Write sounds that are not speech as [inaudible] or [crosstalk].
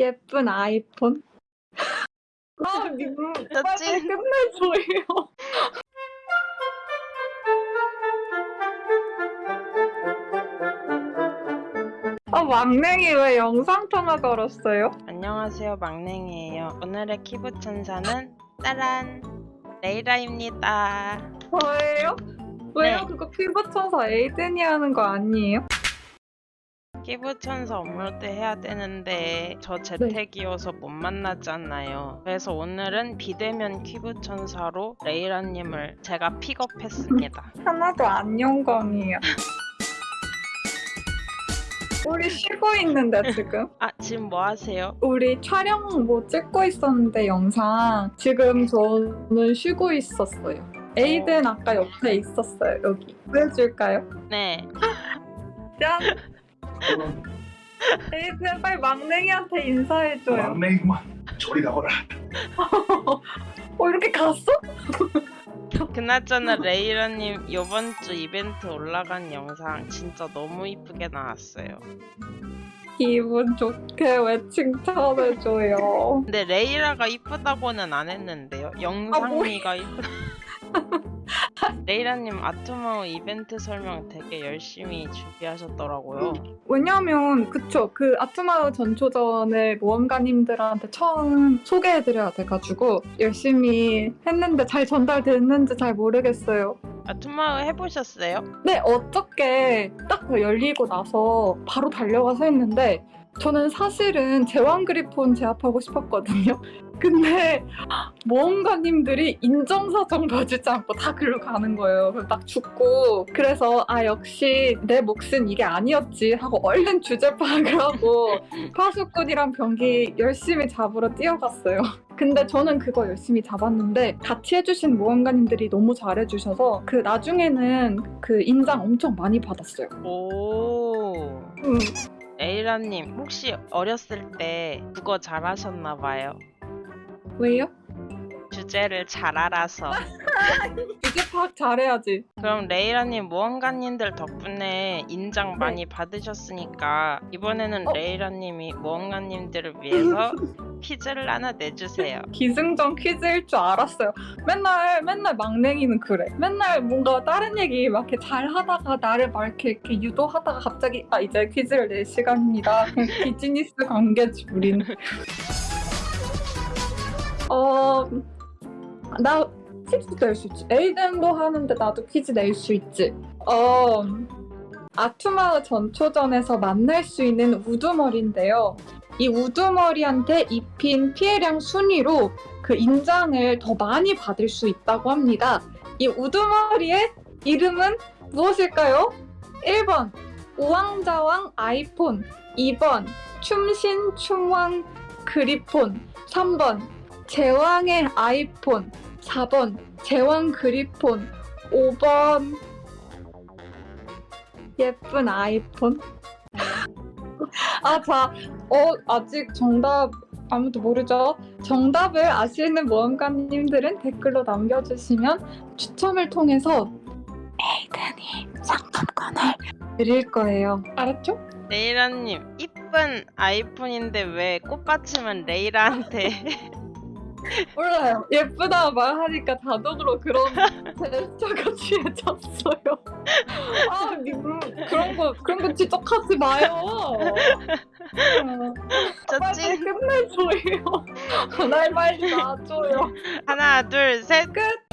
예쁜 아이폰. 아, 님, 저 빨리 찐. 끝내줘요. 아, 막냉이 왜 영상통화 걸었어요? 안녕하세요 막냉이에요 오늘의 키보 천사는 따란 레이라입니다 저예요? 왜요? 네. 그거 피부 천사 에이든이 하는 거 아니에요? 키보 천사 업로드 해야 되는데 저 재택이어서 못 만나잖아요 그래서 오늘은 비대면 키보 천사로 레이라님을 제가 픽업했습니다 [laughs] 하나도 안 영광이에요. 우리 쉬고 있는데 지금? 아 지금 뭐 하세요? 우리 촬영 뭐 찍고 있었는데 영상 지금 저는 쉬고 있었어요. 에이든 아까 옆에 있었어요 여기. 보여줄까요? 네 짠! 에이든 빨리 막냉이한테 인사해줘요. 막내구만 저리 가거라 어 이렇게 갔어? 그나저나 레이라님 이번 주 이벤트 올라간 영상 진짜 너무 이쁘게 나왔어요 기분 좋게 왜 칭찬해줘요. 근데 레이라가 이쁘다고는 안 했는데요. 영상미가 이쁘다. [laughs] 레이라님 아트마우 이벤트 설명 되게 열심히 준비하셨더라고요. 왜냐면 그쵸 그 아트마을 전초전을 모험가님들한테 처음 소개해드려야 돼가지고 열심히 했는데 잘 전달됐는지 잘 모르겠어요. 아트마우 해보셨어요? 네 어떻게 딱 열리고 나서 바로 달려가서 했는데 저는 사실은 제왕 그리폰 제압하고 싶었거든요. 근데 모험가님들이 인정사정 봐주지 않고 다 글로 가는 거예요. 딱 죽고 그래서 아 역시 내 몫은 이게 아니었지 하고 얼른 주제 파악을 하고 [laughs] 파수꾼이랑 병기 열심히 잡으러 뛰어갔어요. 근데 저는 그거 열심히 잡았는데 같이 해주신 모험가님들이 너무 잘해주셔서 그 나중에는 그 인장 엄청 많이 받았어요. 오. 음, 레이라님 혹시 어렸을 때 국어 잘하셨나 봐요. 왜요? 주제를 잘 알아서. [laughs] 주제 파악 잘해야지. 그럼 레이라님 모험가님들 덕분에 인장 많이 받으셨으니까 이번에는 어? 레이라님이 모험가님들을 위해서 [laughs] 퀴즈를 하나 내주세요. 기승전 퀴즈일 줄 알았어요. 맨날 맨날 막냉이는 그래. 맨날 뭔가 다른 얘기 막 이렇게 잘 하다가 나를 막 이렇게, 이렇게 유도하다가 갑자기 아 이제 퀴즈를 낼 시간입니다. [laughs] 비즈니스 관계지 우리는. 어, 나 퀴즈 낼 수 있지. 에이든도 하는데 나도 퀴즈 낼 수 있지. 어, 아투마의 전초전에서 만날 수 있는 우두머리인데요. 이 우두머리한테 입힌 피해량 순위로 그 인장을 더 많이 받을 수 있다고 합니다. 이 우두머리의 이름은 무엇일까요? 1번 우왕좌왕 아이폰 2번 춤신 춤왕 그리폰 3번 제왕의 아이폰 4번 제왕 그리폰 5번 예쁜 아이폰 [laughs] 아, 자, 어, 아직 정답 아무도 모르죠? 정답을 아시는 모험가님들은 댓글로 남겨주시면 추첨을 통해서 에이든이 상품권을 드릴 거예요. 알았죠? 레이라님 이쁜 아이폰인데 왜 꽃받침은 레이라한테 [laughs] 몰라요. 예쁘다 말하니까 자동으로 그런 제스처가 [laughs] 취해졌어요. 아, 님, 그런 거, 그런 거 지적하지 마요. 어, [laughs] 빨리 끝내줘요. [laughs] 날 빨리 놔줘요. 하나 둘 셋 끝!